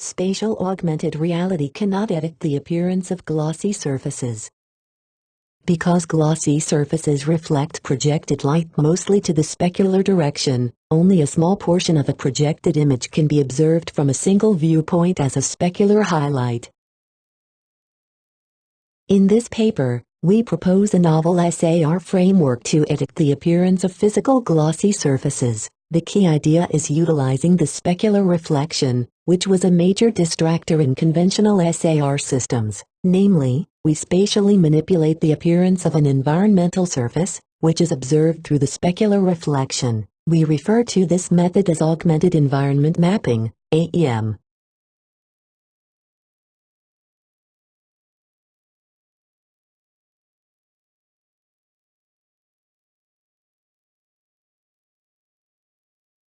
Spatial augmented reality cannot edit the appearance of glossy surfaces. Because glossy surfaces reflect projected light mostly to the specular direction, only a small portion of a projected image can be observed from a single viewpoint as a specular highlight. In this paper, we propose a novel SAR framework to edit the appearance of physical glossy surfaces. The key idea is utilizing the specular reflection, which was a major distractor in conventional SAR systems. Namely, we spatially manipulate the appearance of an environmental surface, which is observed through the specular reflection. We refer to this method as augmented environment mapping, AEM.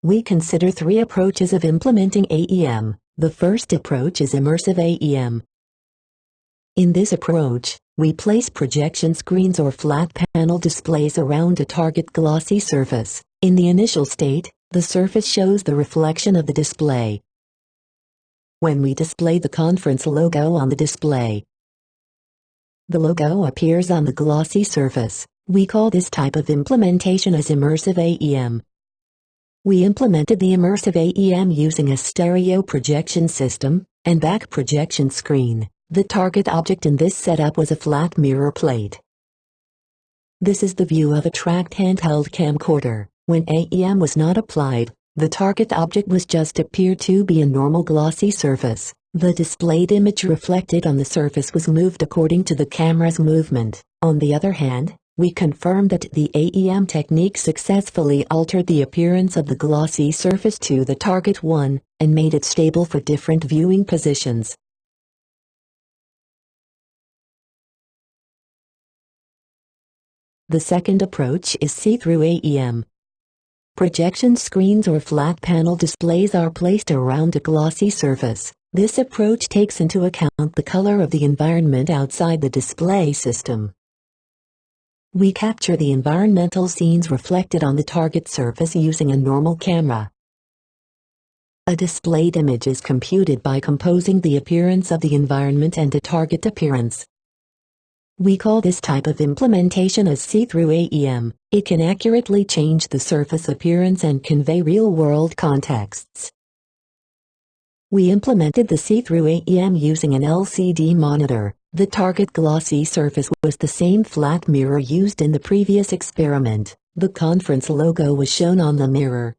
We consider three approaches of implementing AEM. The first approach is immersive AEM. In this approach, we place projection screens or flat panel displays around a target glossy surface. In the initial state, the surface shows the reflection of the display. When we display the conference logo on the display, the logo appears on the glossy surface. We call this type of implementation as immersive AEM. We implemented the immersive AEM using a stereo projection system and back projection screen. The target object in this setup was a flat mirror plate. This is the view of a tracked handheld camcorder. When AEM was not applied, the target object was just appeared to be a normal glossy surface. The displayed image reflected on the surface was moved according to the camera's movement. On the other hand, we confirmed that the AEM technique successfully altered the appearance of the glossy surface to the target one, and made it stable for different viewing positions. The second approach is see-through AEM. Projection screens or flat panel displays are placed around a glossy surface. This approach takes into account the color of the environment outside the display system. We capture the environmental scenes reflected on the target surface using a normal camera. A displayed image is computed by composing the appearance of the environment and a target appearance. We call this type of implementation as see-through AEM. It can accurately change the surface appearance and convey real-world contexts. We implemented the see-through AEM using an LCD monitor. The target glossy surface was the same flat mirror used in the previous experiment. The conference logo was shown on the mirror.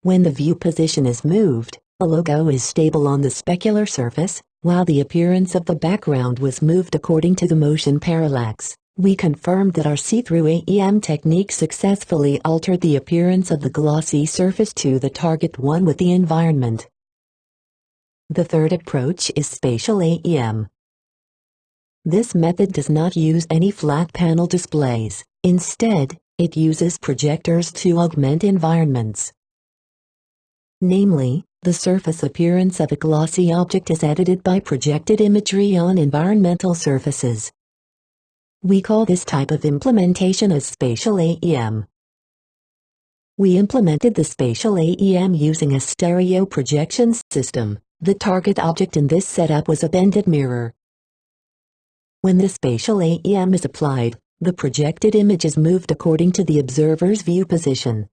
When the view position is moved, the logo is stable on the specular surface, while the appearance of the background was moved according to the motion parallax. We confirmed that our see-through AEM technique successfully altered the appearance of the glossy surface to the target one with the environment. The third approach is spatial AEM. This method does not use any flat panel displays. Instead, it uses projectors to augment environments. Namely, the surface appearance of a glossy object is edited by projected imagery on environmental surfaces. We call this type of implementation as spatial AEM. We implemented the spatial AEM using a stereo projection system. The target object in this setup was a bended mirror. When the spatial AEM is applied, the projected image is moved according to the observer's view position.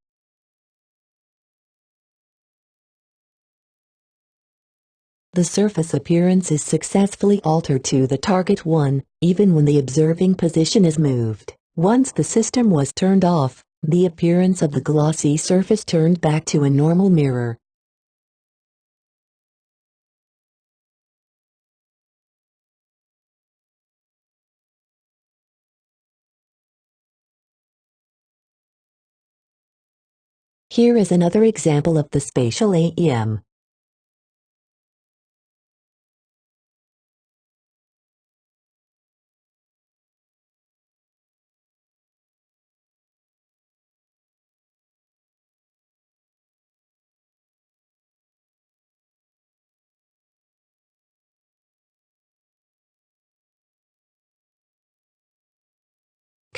the surface appearance is successfully altered to the target one, even when the observing position is moved. Once the system was turned off, the appearance of the glossy surface turned back to a normal mirror. Here is another example of the spatial AEM.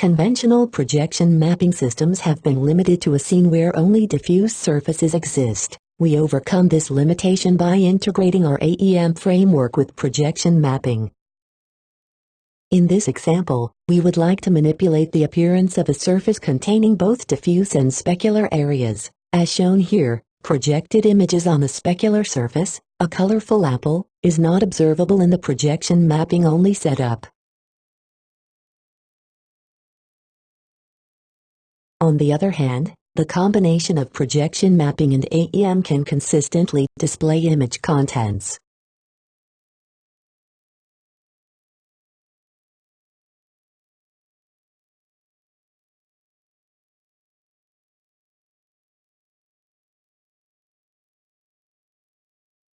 Conventional projection mapping systems have been limited to a scene where only diffuse surfaces exist. We overcome this limitation by integrating our AEM framework with projection mapping. In this example, we would like to manipulate the appearance of a surface containing both diffuse and specular areas. As shown here, projected images on the specular surface, a colorful apple, is not observable in the projection mapping only setup. On the other hand, the combination of projection mapping and AEM can consistently display image contents.